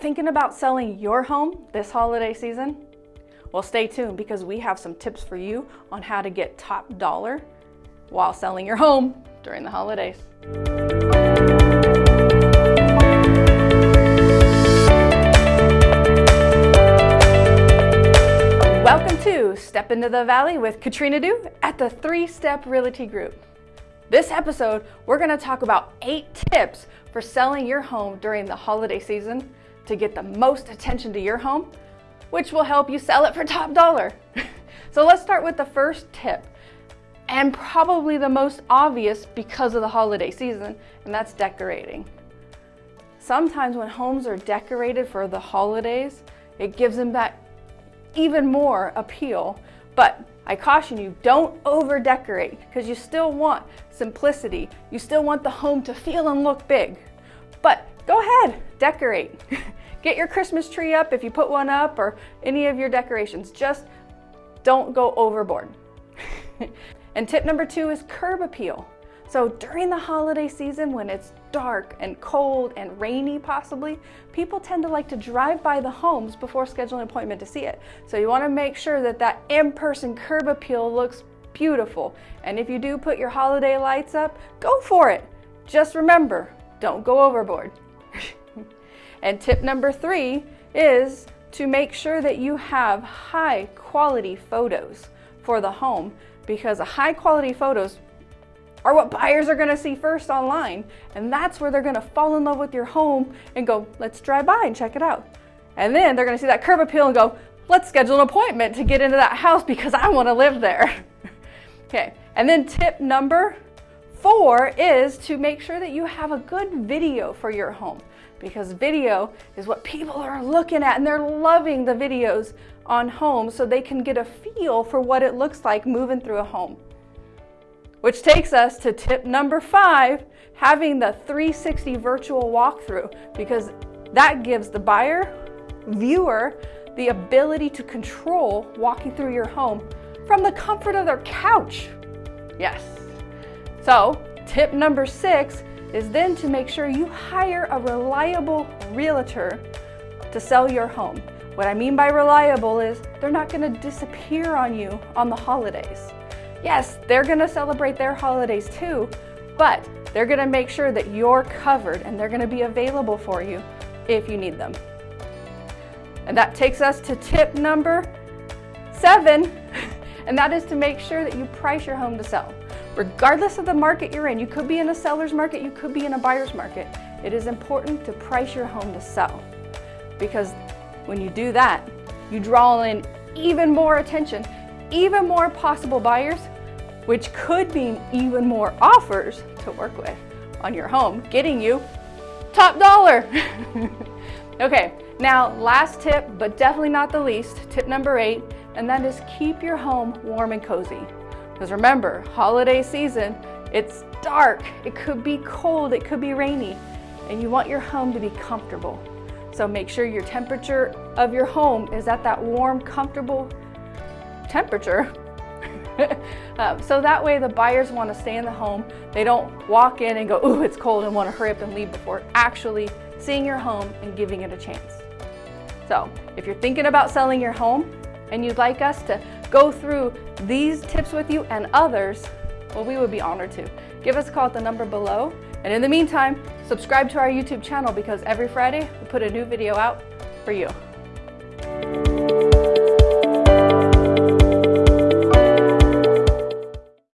Thinking about selling your home this holiday season? Well, stay tuned because we have some tips for you on how to get top dollar while selling your home during the holidays. Welcome to Step Into the Valley with Katrina Du at the Three Step Realty Group. This episode, we're gonna talk about eight tips for selling your home during the holiday season to get the most attention to your home, which will help you sell it for top dollar. so let's start with the first tip, and probably the most obvious because of the holiday season, and that's decorating. Sometimes when homes are decorated for the holidays, it gives them that even more appeal. But I caution you, don't over decorate because you still want simplicity. You still want the home to feel and look big. But go ahead, decorate. Get your Christmas tree up if you put one up or any of your decorations. Just don't go overboard. and tip number two is curb appeal. So during the holiday season when it's dark and cold and rainy possibly, people tend to like to drive by the homes before scheduling an appointment to see it. So you wanna make sure that that in-person curb appeal looks beautiful. And if you do put your holiday lights up, go for it. Just remember, don't go overboard. And tip number three is to make sure that you have high quality photos for the home because high quality photos are what buyers are gonna see first online. And that's where they're gonna fall in love with your home and go, let's drive by and check it out. And then they're gonna see that curb appeal and go, let's schedule an appointment to get into that house because I wanna live there. okay, and then tip number four is to make sure that you have a good video for your home because video is what people are looking at and they're loving the videos on homes so they can get a feel for what it looks like moving through a home. Which takes us to tip number five, having the 360 virtual walkthrough, because that gives the buyer, viewer, the ability to control walking through your home from the comfort of their couch. Yes. So tip number six is then to make sure you hire a reliable realtor to sell your home. What I mean by reliable is they're not gonna disappear on you on the holidays. Yes, they're gonna celebrate their holidays too, but they're gonna make sure that you're covered and they're gonna be available for you if you need them. And that takes us to tip number seven, and that is to make sure that you price your home to sell. Regardless of the market you're in, you could be in a seller's market, you could be in a buyer's market. It is important to price your home to sell because when you do that, you draw in even more attention even more possible buyers, which could mean even more offers to work with on your home, getting you top dollar. okay, now last tip, but definitely not the least, tip number eight, and that is keep your home warm and cozy. Because remember, holiday season, it's dark, it could be cold, it could be rainy, and you want your home to be comfortable. So make sure your temperature of your home is at that warm, comfortable temperature. um, so that way the buyers want to stay in the home. They don't walk in and go, ooh, it's cold and want to hurry up and leave before actually seeing your home and giving it a chance. So if you're thinking about selling your home and you'd like us to go through these tips with you and others, well, we would be honored to. Give us a call at the number below. And in the meantime, subscribe to our YouTube channel because every Friday we put a new video out for you.